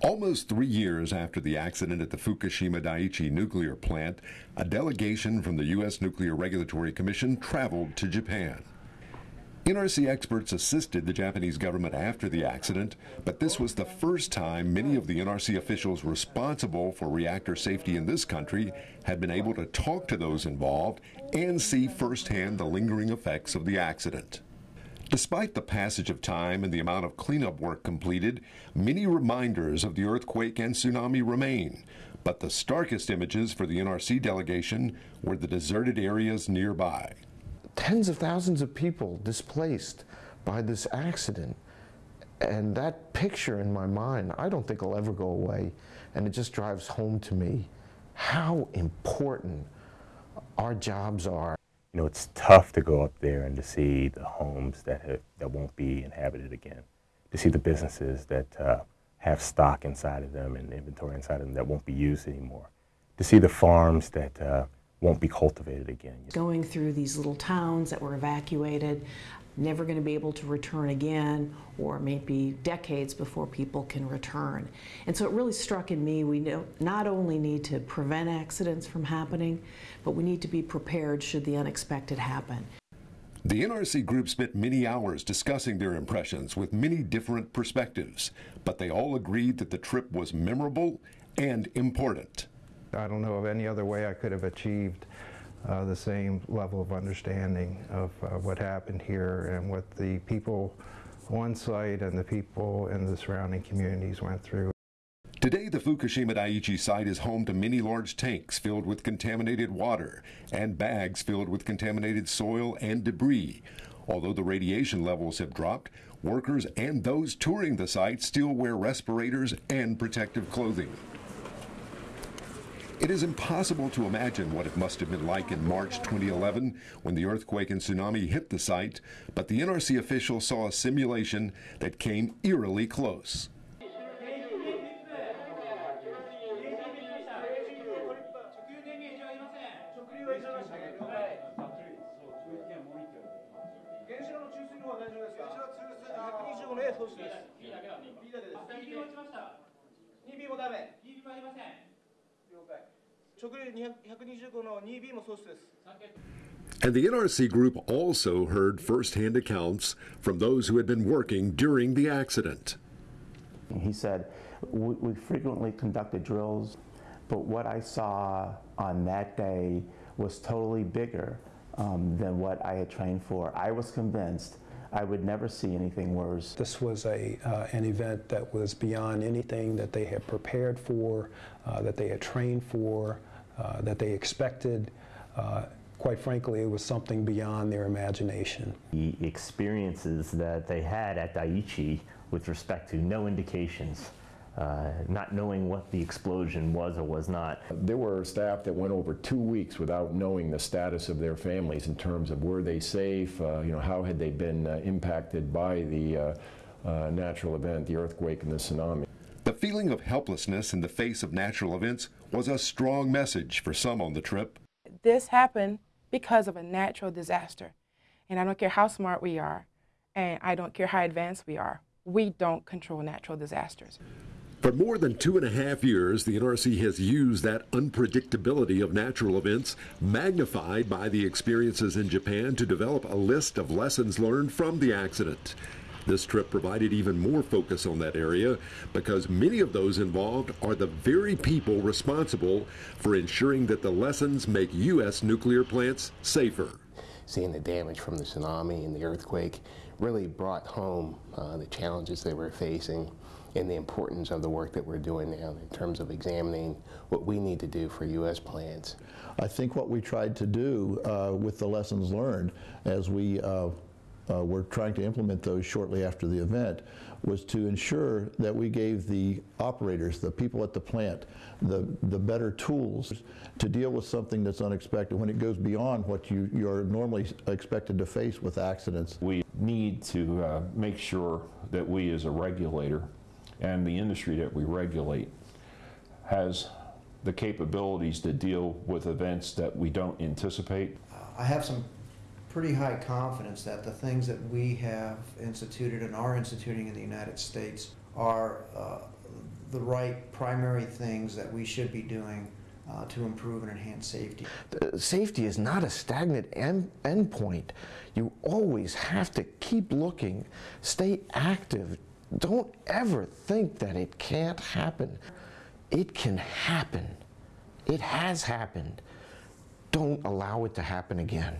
Almost three years after the accident at the Fukushima Daiichi nuclear plant, a delegation from the U.S. Nuclear Regulatory Commission traveled to Japan. NRC experts assisted the Japanese government after the accident, but this was the first time many of the NRC officials responsible for reactor safety in this country had been able to talk to those involved and see firsthand the lingering effects of the accident. Despite the passage of time and the amount of cleanup work completed, many reminders of the earthquake and tsunami remain. But the starkest images for the NRC delegation were the deserted areas nearby. Tens of thousands of people displaced by this accident. And that picture in my mind, I don't think will ever go away. And it just drives home to me how important our jobs are you know, it's tough to go up there and to see the homes that, have, that won't be inhabited again, to see the businesses that uh, have stock inside of them and inventory inside of them that won't be used anymore, to see the farms that uh, won't be cultivated again. Going through these little towns that were evacuated, never going to be able to return again, or maybe decades before people can return. And so it really struck in me we not only need to prevent accidents from happening, but we need to be prepared should the unexpected happen. The NRC group spent many hours discussing their impressions with many different perspectives, but they all agreed that the trip was memorable and important. I don't know of any other way I could have achieved uh, the same level of understanding of uh, what happened here and what the people on site and the people in the surrounding communities went through. Today, the Fukushima Daiichi site is home to many large tanks filled with contaminated water and bags filled with contaminated soil and debris. Although the radiation levels have dropped, workers and those touring the site still wear respirators and protective clothing. It is impossible to imagine what it must have been like in March 2011 when the earthquake and tsunami hit the site, but the NRC official saw a simulation that came eerily close. And the NRC group also heard firsthand accounts from those who had been working during the accident. He said, we, frequently conducted drills, but what I saw on that day was totally bigger um, than what I had trained for. I was convinced I would never see anything worse. This was a, uh, an event that was beyond anything that they had prepared for, uh, that they had trained for, uh, that they expected. Uh, quite frankly, it was something beyond their imagination. The experiences that they had at Daiichi with respect to no indications uh, not knowing what the explosion was or was not. There were staff that went over two weeks without knowing the status of their families in terms of were they safe, uh, you know, how had they been uh, impacted by the uh, uh, natural event, the earthquake and the tsunami. The feeling of helplessness in the face of natural events was a strong message for some on the trip. This happened because of a natural disaster. And I don't care how smart we are, and I don't care how advanced we are, we don't control natural disasters. For more than two and a half years, the NRC has used that unpredictability of natural events, magnified by the experiences in Japan, to develop a list of lessons learned from the accident. This trip provided even more focus on that area because many of those involved are the very people responsible for ensuring that the lessons make U.S. nuclear plants safer. Seeing the damage from the tsunami and the earthquake really brought home uh, the challenges they were facing and the importance of the work that we're doing now in terms of examining what we need to do for U.S. plants. I think what we tried to do uh, with the lessons learned as we uh, uh, were trying to implement those shortly after the event was to ensure that we gave the operators, the people at the plant, the, the better tools to deal with something that's unexpected when it goes beyond what you, you're normally expected to face with accidents. We need to uh, make sure that we as a regulator and the industry that we regulate has the capabilities to deal with events that we don't anticipate. I have some pretty high confidence that the things that we have instituted and are instituting in the United States are uh, the right primary things that we should be doing uh, to improve and enhance safety. Uh, Safety is not a stagnant end endpoint. You always have to keep looking, stay active. Don't ever think that it can't happen. It can happen. It has happened. Don't allow it to happen again.